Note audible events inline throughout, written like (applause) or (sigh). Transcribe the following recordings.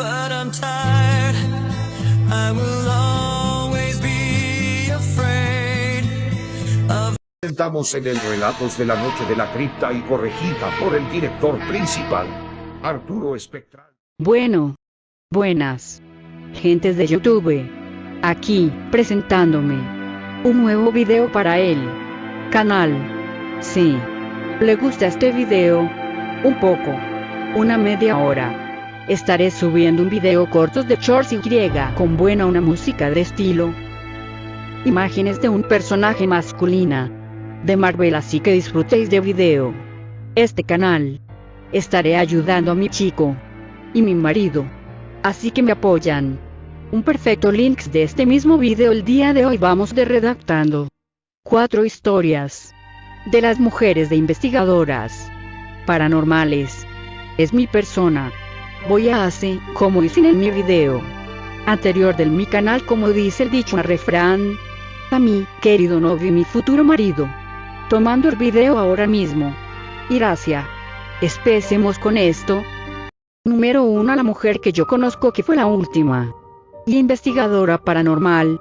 But I'm tired. I will always be afraid of. Estamos en el Relatos de la Noche de la Cripta y corregida por el director principal, Arturo Espectral. Bueno, buenas. Gentes de YouTube. Aquí, presentándome. Un nuevo video para el canal. Sí. ¿Le gusta este video? Un poco. Una media hora. Estaré subiendo un video cortos de shorts y con buena una música de estilo. Imágenes de un personaje masculina. De Marvel así que disfrutéis de video. Este canal. Estaré ayudando a mi chico. Y mi marido. Así que me apoyan. Un perfecto links de este mismo video el día de hoy vamos de redactando. Cuatro historias. De las mujeres de investigadoras. Paranormales. Es mi persona. Voy a hacer, como hice en mi video anterior del mi canal como dice el dicho refrán. A mi, querido novio y mi futuro marido. Tomando el video ahora mismo. Gracias. Empecemos con esto. Número 1 La mujer que yo conozco que fue la última. Y investigadora paranormal.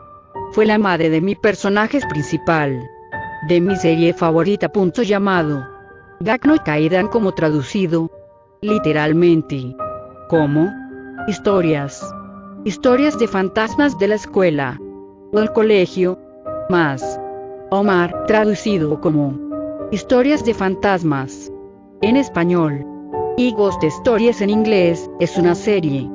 Fue la madre de mi personaje principal. De mi serie favorita punto llamado. Gakno y Kaidan como traducido. Literalmente. Como. Historias. Historias de fantasmas de la escuela. O el colegio. Más. Omar, traducido como. Historias de fantasmas. En español. Y Ghost Stories en inglés, es una serie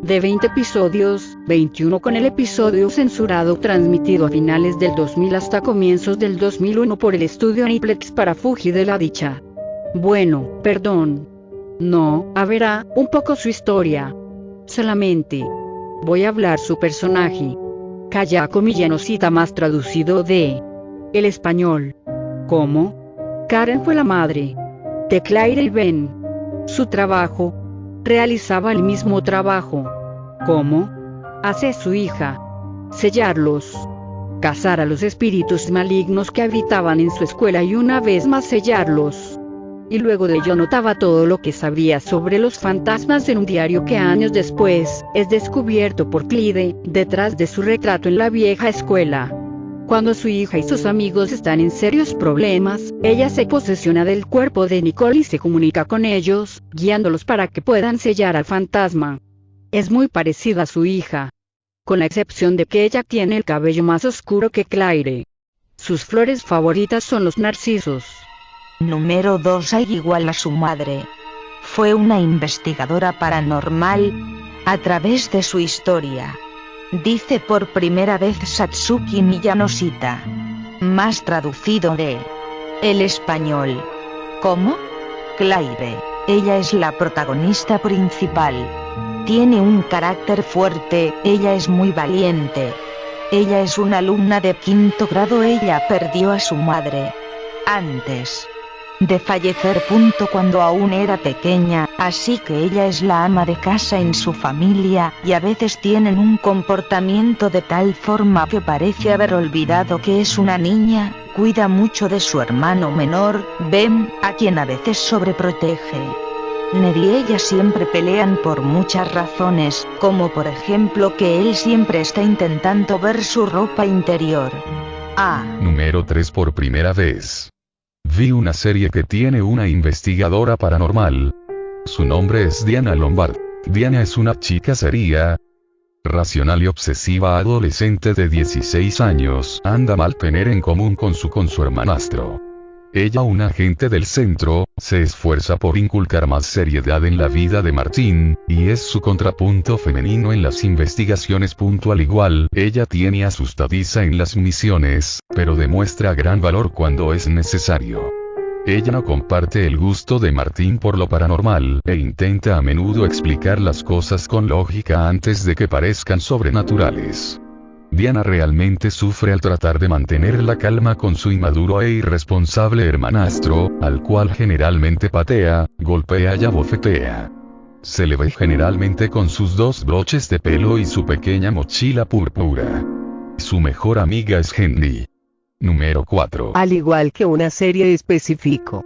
de 20 episodios, 21 con el episodio censurado transmitido a finales del 2000 hasta comienzos del 2001 por el estudio Aniplex para Fuji de la dicha. Bueno, perdón. No, a verá, un poco su historia. Solamente. Voy a hablar su personaje. Kayako Millanosita más traducido de el español. ¿Cómo? Karen fue la madre de Claire y Ben. Su trabajo. Realizaba el mismo trabajo. ¿Cómo? Hace su hija. Sellarlos. Cazar a los espíritus malignos que habitaban en su escuela y una vez más sellarlos. Y luego de ello notaba todo lo que sabía sobre los fantasmas en un diario que años después, es descubierto por Clyde, detrás de su retrato en la vieja escuela. Cuando su hija y sus amigos están en serios problemas, ella se posesiona del cuerpo de Nicole y se comunica con ellos, guiándolos para que puedan sellar al fantasma. Es muy parecida a su hija. Con la excepción de que ella tiene el cabello más oscuro que Claire. Sus flores favoritas son los narcisos. Número 2 Ai igual a su madre. Fue una investigadora paranormal. A través de su historia. Dice por primera vez Satsuki Miyanosita. Más traducido de el español. ¿Cómo? Claire. Ella es la protagonista principal. Tiene un carácter fuerte, ella es muy valiente. Ella es una alumna de quinto grado, ella perdió a su madre. Antes de fallecer. Punto cuando aún era pequeña, así que ella es la ama de casa en su familia, y a veces tienen un comportamiento de tal forma que parece haber olvidado que es una niña, cuida mucho de su hermano menor, Ben, a quien a veces sobreprotege. Ned y ella siempre pelean por muchas razones, como por ejemplo que él siempre está intentando ver su ropa interior. Ah. Número 3 por primera vez. Vi una serie que tiene una investigadora paranormal. Su nombre es Diana Lombard. Diana es una chica seria, racional y obsesiva adolescente de 16 años. Anda mal tener en común con su con su hermanastro. Ella, un agente del centro, se esfuerza por inculcar más seriedad en la vida de Martín, y es su contrapunto femenino en las investigaciones. Al igual, ella tiene asustadiza en las misiones, pero demuestra gran valor cuando es necesario. Ella no comparte el gusto de Martín por lo paranormal, e intenta a menudo explicar las cosas con lógica antes de que parezcan sobrenaturales. Diana realmente sufre al tratar de mantener la calma con su inmaduro e irresponsable hermanastro, al cual generalmente patea, golpea y abofetea. Se le ve generalmente con sus dos broches de pelo y su pequeña mochila púrpura. Su mejor amiga es Henry. Número 4. Al igual que una serie específico.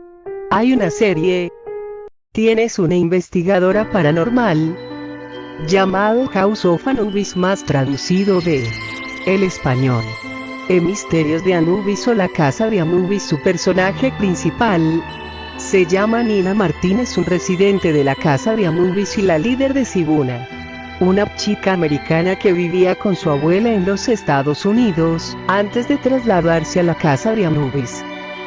Hay una serie. Tienes una investigadora paranormal. Llamado House of Anubis más traducido de el español. En Misterios de Anubis o la Casa de Anubis su personaje principal. Se llama Nina Martínez un residente de la Casa de Anubis y la líder de Sibuna una chica americana que vivía con su abuela en los Estados Unidos, antes de trasladarse a la casa de Anubis.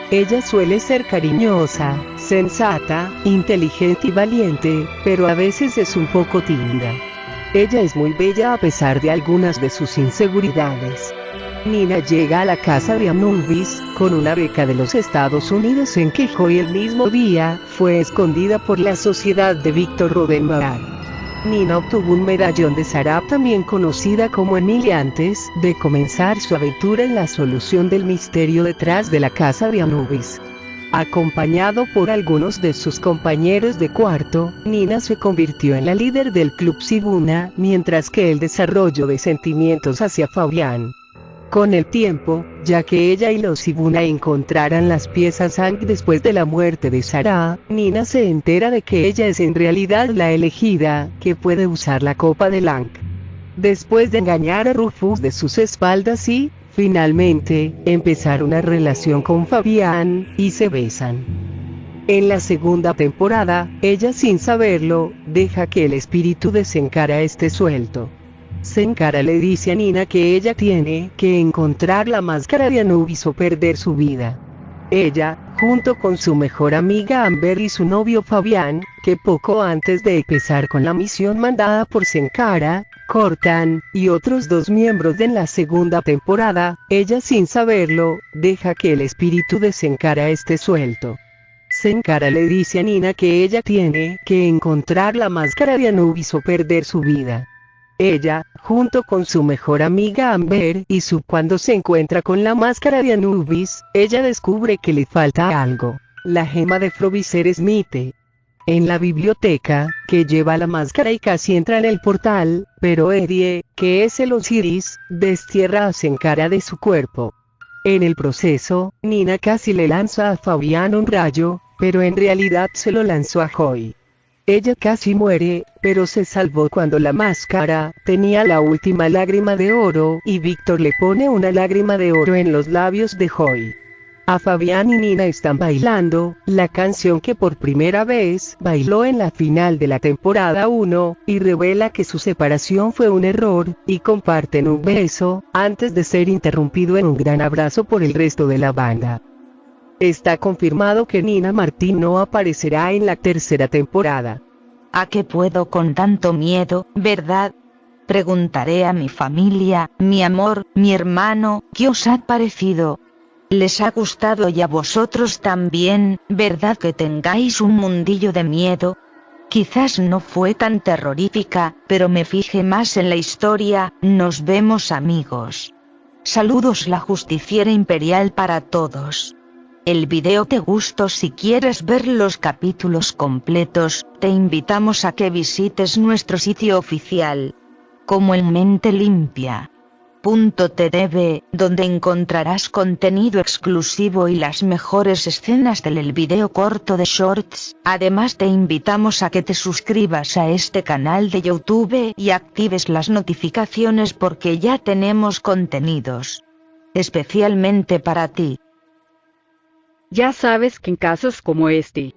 Ella suele ser cariñosa, sensata, inteligente y valiente, pero a veces es un poco tímida. Ella es muy bella a pesar de algunas de sus inseguridades. Nina llega a la casa de Anubis, con una beca de los Estados Unidos en que hoy el mismo día, fue escondida por la sociedad de Víctor Rodenbach. Nina obtuvo un medallón de Sarap también conocida como Emilia antes de comenzar su aventura en la solución del misterio detrás de la casa de Anubis. Acompañado por algunos de sus compañeros de cuarto, Nina se convirtió en la líder del club Sibuna, mientras que el desarrollo de sentimientos hacia Fabián con el tiempo, ya que ella y los Ibuna encontraran las piezas Ang después de la muerte de Sarah, Nina se entera de que ella es en realidad la elegida, que puede usar la copa de Lang. Después de engañar a Rufus de sus espaldas y, finalmente, empezar una relación con Fabián, y se besan. En la segunda temporada, ella sin saberlo, deja que el espíritu de Senkara esté suelto. Senkara le dice a Nina que ella tiene que encontrar la máscara de Anubis o perder su vida. Ella, junto con su mejor amiga Amber y su novio Fabián, que poco antes de empezar con la misión mandada por Senkara, cortan, y otros dos miembros de la segunda temporada, ella sin saberlo, deja que el espíritu de Senkara esté suelto. Senkara le dice a Nina que ella tiene que encontrar la máscara de Anubis o perder su vida. Ella, junto con su mejor amiga Amber y su cuando se encuentra con la máscara de Anubis, ella descubre que le falta algo. La gema de Froviser Smith. En la biblioteca, que lleva la máscara y casi entra en el portal, pero Eddie, que es el Osiris, destierra a Senkara de su cuerpo. En el proceso, Nina casi le lanza a Fabián un rayo, pero en realidad se lo lanzó a Joy. Ella casi muere, pero se salvó cuando la máscara tenía la última lágrima de oro y Víctor le pone una lágrima de oro en los labios de Joy. A Fabián y Nina están bailando, la canción que por primera vez bailó en la final de la temporada 1, y revela que su separación fue un error, y comparten un beso, antes de ser interrumpido en un gran abrazo por el resto de la banda. Está confirmado que Nina Martín no aparecerá en la tercera temporada. ¿A qué puedo con tanto miedo, verdad? Preguntaré a mi familia, mi amor, mi hermano, ¿qué os ha parecido? ¿Les ha gustado y a vosotros también, verdad que tengáis un mundillo de miedo? Quizás no fue tan terrorífica, pero me fijé más en la historia, nos vemos amigos. Saludos la justiciera imperial para todos. El video te gustó si quieres ver los capítulos completos, te invitamos a que visites nuestro sitio oficial. Como en mente limpia. .tv, donde encontrarás contenido exclusivo y las mejores escenas del video corto de Shorts. Además te invitamos a que te suscribas a este canal de YouTube y actives las notificaciones porque ya tenemos contenidos especialmente para ti. Ya sabes que en casos como este,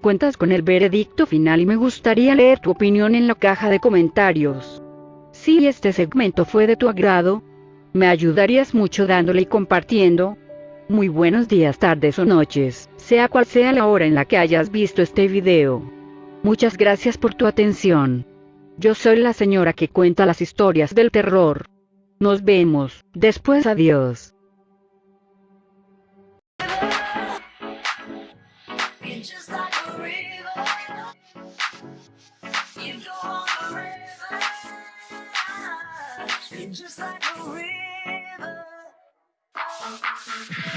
cuentas con el veredicto final y me gustaría leer tu opinión en la caja de comentarios. Si este segmento fue de tu agrado, me ayudarías mucho dándole y compartiendo. Muy buenos días, tardes o noches, sea cual sea la hora en la que hayas visto este video. Muchas gracias por tu atención. Yo soy la señora que cuenta las historias del terror. Nos vemos, después adiós. you (laughs)